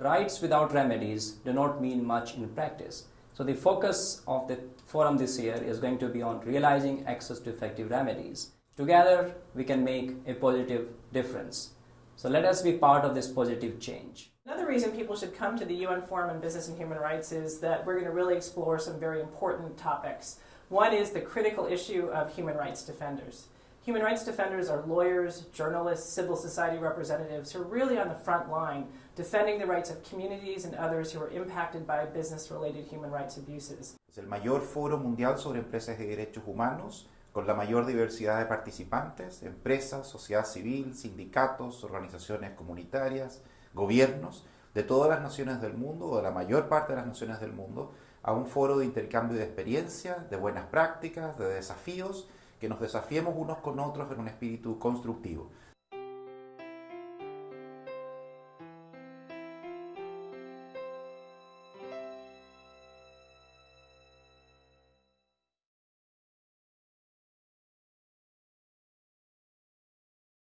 Rights without remedies do not mean much in practice. So the focus of the forum this year is going to be on realizing access to effective remedies. Together, we can make a positive difference. So let us be part of this positive change. Another reason people should come to the UN Forum on Business and Human Rights is that we're going to really explore some very important topics. One is the critical issue of human rights defenders. Human rights defenders are lawyers, journalists, civil society representatives who are really on the front line defending the rights of communities and others who are impacted by business related human rights abuses. Es el mayor foro mundial sobre empresas y derechos humanos con la mayor diversidad de participantes, empresas, sociedad civil, sindicatos, organizaciones comunitarias, gobiernos de todas las naciones del mundo o de la mayor parte de las naciones del mundo a un foro de intercambio de experiencias, de buenas prácticas, de desafíos, que nos desafiemos unos con otros en un espíritu constructivo.